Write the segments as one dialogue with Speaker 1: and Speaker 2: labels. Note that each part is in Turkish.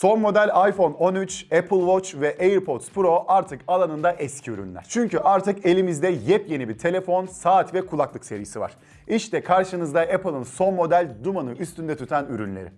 Speaker 1: Son model iPhone 13, Apple Watch ve AirPods Pro artık alanında eski ürünler. Çünkü artık elimizde yepyeni bir telefon, saat ve kulaklık serisi var. İşte karşınızda Apple'ın son model dumanı üstünde tutan ürünleri.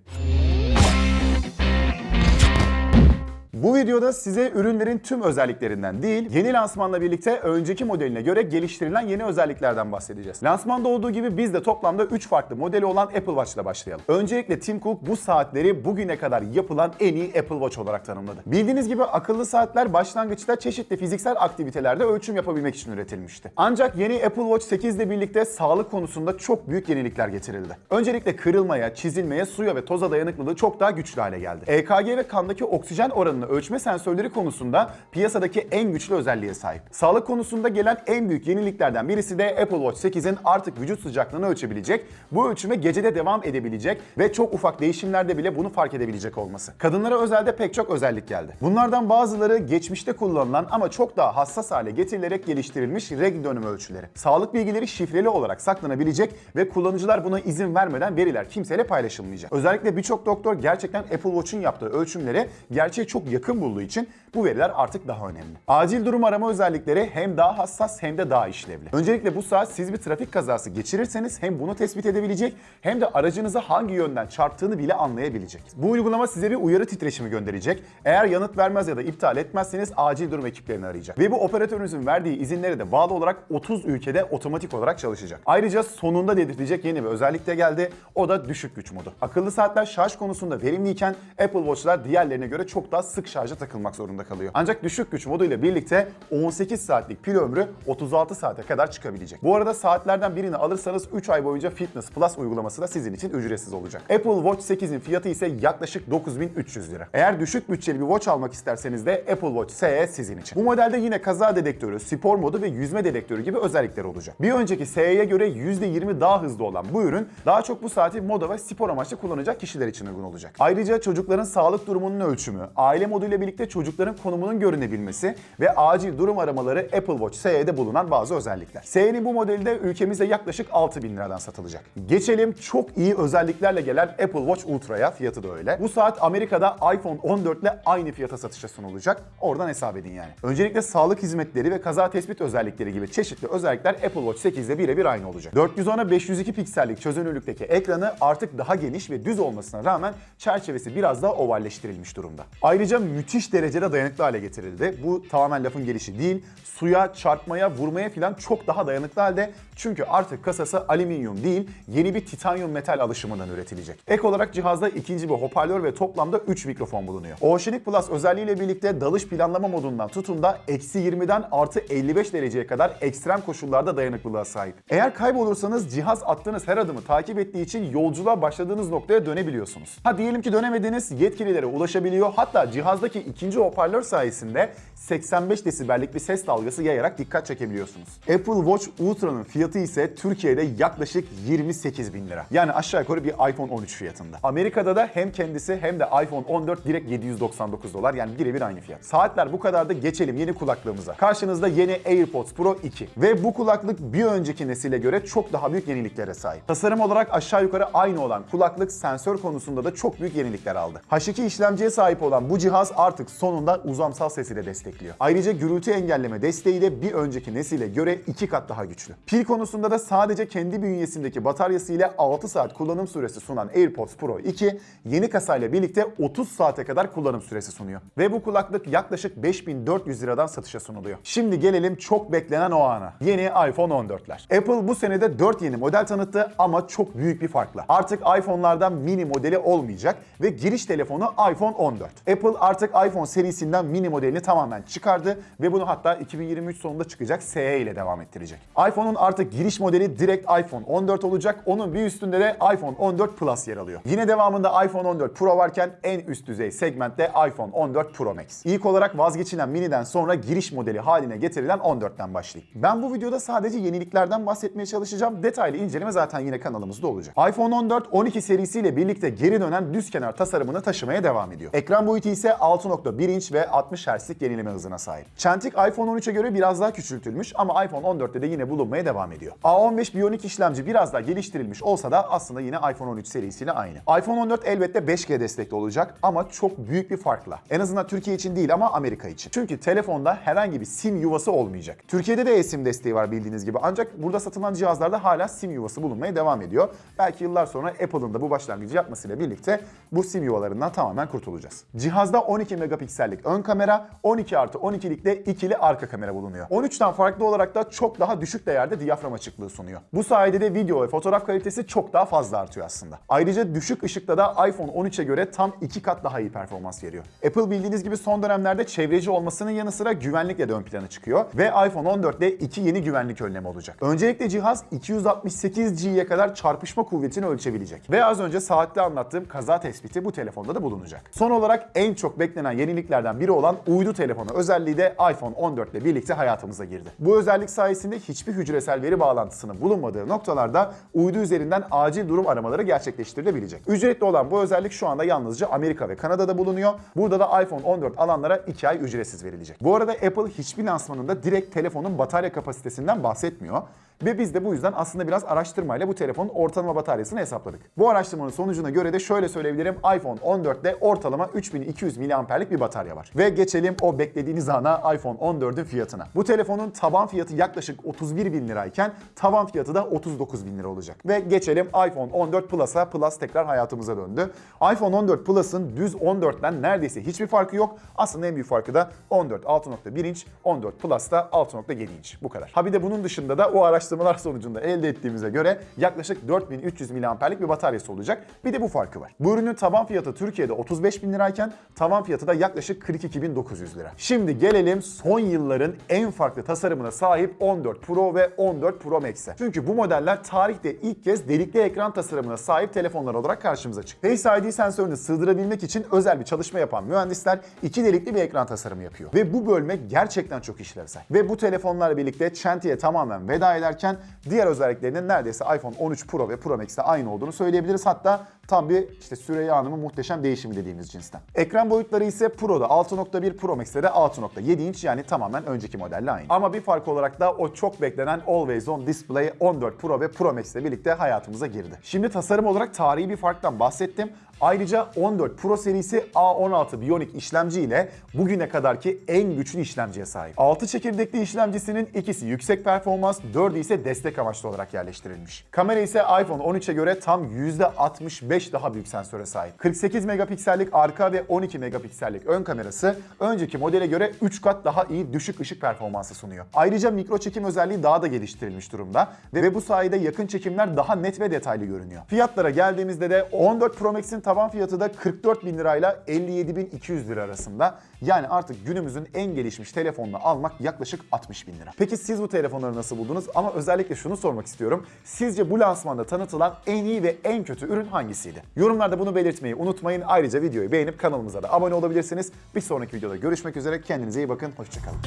Speaker 1: Bu videoda size ürünlerin tüm özelliklerinden değil, yeni lansmanla birlikte önceki modeline göre geliştirilen yeni özelliklerden bahsedeceğiz. Lansmanda olduğu gibi biz de toplamda 3 farklı modeli olan Apple Watch ile başlayalım. Öncelikle Tim Cook bu saatleri bugüne kadar yapılan en iyi Apple Watch olarak tanımladı. Bildiğiniz gibi akıllı saatler başlangıçta çeşitli fiziksel aktivitelerde ölçüm yapabilmek için üretilmişti. Ancak yeni Apple Watch 8 ile birlikte sağlık konusunda çok büyük yenilikler getirildi. Öncelikle kırılmaya, çizilmeye, suya ve toza dayanıklılığı çok daha güçlü hale geldi. EKG ve kandaki oksijen oranını ölçme sensörleri konusunda piyasadaki en güçlü özelliğe sahip. Sağlık konusunda gelen en büyük yeniliklerden birisi de Apple Watch 8'in artık vücut sıcaklığını ölçebilecek, bu ölçüme gecede devam edebilecek ve çok ufak değişimlerde bile bunu fark edebilecek olması. Kadınlara özelde pek çok özellik geldi. Bunlardan bazıları geçmişte kullanılan ama çok daha hassas hale getirilerek geliştirilmiş reg dönüm ölçüleri. Sağlık bilgileri şifreli olarak saklanabilecek ve kullanıcılar buna izin vermeden veriler kimseyle paylaşılmayacak. Özellikle birçok doktor gerçekten Apple Watch'un yaptığı ölçümlere gerçeğe çok yakın bulduğu için bu veriler artık daha önemli. Acil durum arama özellikleri hem daha hassas hem de daha işlevli. Öncelikle bu saat siz bir trafik kazası geçirirseniz hem bunu tespit edebilecek hem de aracınıza hangi yönden çarptığını bile anlayabilecek. Bu uygulama size bir uyarı titreşimi gönderecek. Eğer yanıt vermez ya da iptal etmezseniz acil durum ekiplerini arayacak. Ve bu operatörünüzün verdiği izinlere de bağlı olarak 30 ülkede otomatik olarak çalışacak. Ayrıca sonunda dedirtecek yeni bir özellik de geldi. O da düşük güç modu. Akıllı saatler şarj konusunda verimliyken Apple Watch'lar diğerlerine göre çok daha sık şarja takılmak zorunda kalıyor. Ancak düşük güç moduyla birlikte 18 saatlik pil ömrü 36 saate kadar çıkabilecek. Bu arada saatlerden birini alırsanız 3 ay boyunca Fitness Plus uygulaması da sizin için ücretsiz olacak. Apple Watch 8'in fiyatı ise yaklaşık 9300 lira. Eğer düşük bütçeli bir watch almak isterseniz de Apple Watch SE sizin için. Bu modelde yine kaza dedektörü, spor modu ve yüzme dedektörü gibi özellikler olacak. Bir önceki SE'ye göre %20 daha hızlı olan bu ürün daha çok bu saati moda ve spor amaçlı kullanacak kişiler için uygun olacak. Ayrıca çocukların sağlık durumunun ölçümü, aile moduyla birlikte çocukların konumunun görünebilmesi ve acil durum aramaları Apple Watch SE'de bulunan bazı özellikler. SE'nin bu modeli de ülkemizde yaklaşık 6000 liradan satılacak. Geçelim çok iyi özelliklerle gelen Apple Watch Ultra'ya. Fiyatı da öyle. Bu saat Amerika'da iPhone 14 ile aynı fiyata satışa sunulacak. Oradan hesap edin yani. Öncelikle sağlık hizmetleri ve kaza tespit özellikleri gibi çeşitli özellikler Apple Watch 8 ile birebir aynı olacak. 410'a 502 piksellik çözünürlükteki ekranı artık daha geniş ve düz olmasına rağmen çerçevesi biraz daha ovalleştirilmiş durumda. Ayrıca müthiş derecede dayanıklı hale getirildi. Bu tamamen lafın gelişi değil. Suya, çarpmaya, vurmaya falan çok daha dayanıklı halde. Çünkü artık kasası alüminyum değil, yeni bir titanyum metal alışımından üretilecek. Ek olarak cihazda ikinci bir hoparlör ve toplamda 3 mikrofon bulunuyor. Oceanic Plus özelliğiyle birlikte dalış planlama modundan tutun da eksi 20'den artı 55 dereceye kadar ekstrem koşullarda dayanıklılığa sahip. Eğer kaybolursanız cihaz attığınız her adımı takip ettiği için yolculuğa başladığınız noktaya dönebiliyorsunuz. Ha diyelim ki dönemediniz, yetkililere ulaşabiliyor. Hatta cihazdaki ikinci hoparlör sayesinde 85 desibellik bir ses dalgası yayarak dikkat çekebiliyorsunuz. Apple Watch Ultra'nın fiyatı ise Türkiye'de yaklaşık 28 bin lira. Yani aşağı yukarı bir iPhone 13 fiyatında. Amerika'da da hem kendisi hem de iPhone 14 direkt 799 dolar yani birebir aynı fiyat. Saatler bu kadar da geçelim yeni kulaklığımıza. Karşınızda yeni AirPods Pro 2 ve bu kulaklık bir önceki nesile göre çok daha büyük yeniliklere sahip. Tasarım olarak aşağı yukarı aynı olan kulaklık sensör konusunda da çok büyük yenilikler aldı. H2 işlemciye sahip olan bu cihaz artık sonunda uzamsal sesi de destekliyor. Ayrıca gürültü engelleme desteği de bir önceki nesile göre iki kat daha güçlü. Pil konusunda da sadece kendi bünyesindeki bataryası ile 6 saat kullanım süresi sunan AirPods Pro 2 yeni kasayla birlikte 30 saate kadar kullanım süresi sunuyor. Ve bu kulaklık yaklaşık 5400 liradan satışa sunuluyor. Şimdi gelelim çok beklenen o ana. Yeni iPhone 14'ler. Apple bu senede 4 yeni model tanıttı ama çok büyük bir farkla. Artık iPhone'lardan mini modeli olmayacak ve giriş telefonu iPhone 14. Apple artık iPhone serisinden mini modelini tamamen çıkardı ve bunu hatta 2023 sonunda çıkacak SE ile devam ettirecek. iPhone'un artık giriş modeli direkt iPhone 14 olacak. Onun bir üstünde de iPhone 14 Plus yer alıyor. Yine devamında iPhone 14 Pro varken en üst düzey segmentte iPhone 14 Pro Max. İlk olarak vazgeçilen mini'den sonra giriş modeli haline getirilen 14'ten başlayayım. Ben bu videoda sadece yeniliklerden bahsetmeye çalışacağım. Detaylı inceleme zaten yine kanalımızda olacak. iPhone 14 12 serisiyle birlikte geri dönen düz kenar tasarımını taşımaya devam ediyor. Ekran boyutu ise 6.1 inç ve 60 Hz'lik yenileme hızına sahip. Çentik iPhone 13'e göre biraz daha küçültülmüş ama iPhone 14'te de yine bulunmaya devam ediyor. A15 Bionic işlemci biraz daha geliştirilmiş olsa da aslında yine iPhone 13 serisiyle aynı. iPhone 14 elbette 5G destekli olacak ama çok büyük bir farkla. En azından Türkiye için değil ama Amerika için. Çünkü telefonda herhangi bir SIM yuvası olmayacak. Türkiye'de de eSIM desteği var bildiğiniz gibi ancak burada satılan cihazlarda hala SIM yuvası bulunmaya devam ediyor. Belki yıllar sonra Apple'ın da bu başlangıcı yapmasıyla birlikte bu SIM yuvalarından tamamen kurtulacağız. Cihazda 12 megapiksellik ön kamera, 12 artı 12'lik de ikili arka kamera bulunuyor. 13'ten farklı olarak da çok daha düşük değerde diyafram açıklığı sunuyor. Bu sayede de video ve fotoğraf kalitesi çok daha fazla artıyor aslında. Ayrıca düşük ışıkta da iPhone 13'e göre tam 2 kat daha iyi performans veriyor. Apple bildiğiniz gibi son dönemlerde çevreci olmasının yanı sıra güvenlikle de ön plana çıkıyor ve iPhone 14'te iki yeni güvenlik önlemi olacak. Öncelikle cihaz 268G'ye kadar çarpışma kuvvetini ölçebilecek. Ve az önce saatte anlattığım kaza tespiti bu telefonda da bulunacak. Son olarak en çok beklenen yeniliklerden biri olan uydu telefonu özelliği de iPhone 14 ile birlikte hayatımıza girdi. Bu özellik sayesinde hiçbir hücresel veri bağlantısının bulunmadığı noktalarda uydu üzerinden acil durum aramaları gerçekleştirilebilecek. Ücretli olan bu özellik şu anda yalnızca Amerika ve Kanada'da bulunuyor. Burada da iPhone 14 alanlara 2 ay ücretsiz verilecek. Bu arada Apple hiçbir lansmanında direkt telefonun batarya kapasitesinden bahsetmiyor. Ve biz de bu yüzden aslında biraz araştırmayla bu telefonun ortalama bataryasını hesapladık. Bu araştırmanın sonucuna göre de şöyle söyleyebilirim. iPhone 14'te ortalama 3200 mAh'lik bir batarya var. Ve geçelim o beklediğiniz ana iPhone 14'ün fiyatına. Bu telefonun taban fiyatı yaklaşık 31 bin lirayken tavan fiyatı da 39 bin lira olacak. Ve geçelim iPhone 14 Plus'a. Plus tekrar hayatımıza döndü. iPhone 14 Plus'ın düz 14'ten neredeyse hiçbir farkı yok. Aslında en büyük farkı da 14 6.1 inç, 14 Plus'ta 6.7 inç. Bu kadar. Ha bir de bunun dışında da o araştırmalar sonucunda elde ettiğimize göre yaklaşık 4300 mAh'lik bir bataryası olacak. Bir de bu farkı var. Bu ürünün taban fiyatı Türkiye'de 35 bin lirayken tavan fiyatı da yaklaşık 42.900 lira. Şimdi gelelim son yılların en farklı tasarımına sahip 14 Pro ve 14 Pro Max'e. Çünkü bu modeller tarihte ilk kez delikli ekran tasarımına sahip telefonlar olarak karşımıza çıktı. Face ID sensörünü sığdırabilmek için özel bir çalışma yapan mühendisler iki delikli bir ekran tasarımı yapıyor. Ve bu bölme gerçekten çok işlevsel. Ve bu telefonlarla birlikte Çenti'ye tamamen veda ederken diğer özelliklerinin neredeyse iPhone 13 Pro ve Pro Max'te aynı olduğunu söyleyebiliriz. Hatta tam bir işte Süreyya Hanım'ın muhteşem değişimi dediğimiz cinsten. Ekran boyutları ise Pro'da 6.1 Pro Max'te de 6.7 inç yani tamamen önceki modelle aynı. Ama bir fark olarak da o çok beklenen Always On Display 14 Pro ve Pro Max ile birlikte hayatımıza girdi. Şimdi tasarım olarak tarihi bir farktan bahsettim. Ayrıca 14 Pro serisi A16 Bionic işlemci ile bugüne kadarki en güçlü işlemciye sahip. 6 çekirdekli işlemcisinin ikisi yüksek performans, 4'ü ise destek amaçlı olarak yerleştirilmiş. Kamera ise iPhone 13'e göre tam %65 daha büyük sensöre sahip. 48 megapiksellik arka ve 12 megapiksellik ön kamerası önceki modele göre 3 kat daha iyi düşük ışık performansı sunuyor. Ayrıca mikro çekim özelliği daha da geliştirilmiş durumda ve bu sayede yakın çekimler daha net ve detaylı görünüyor. Fiyatlara geldiğimizde de 14 Pro Max'in taban fiyatı da 44 bin lirayla 57 bin 200 lira arasında. Yani artık günümüzün en gelişmiş telefonunu almak yaklaşık 60 bin lira. Peki siz bu telefonları nasıl buldunuz? Ama özellikle şunu sormak istiyorum. Sizce bu lansmanda tanıtılan en iyi ve en kötü ürün hangisiydi? Yorumlarda bunu belirtmeyi unutmayın. Ayrıca videoyu beğenip kanalımıza da abone olabilirsiniz. Bir sonraki videoda görüşmek üzere. Kendinize iyi bakın. Hoşçakalın.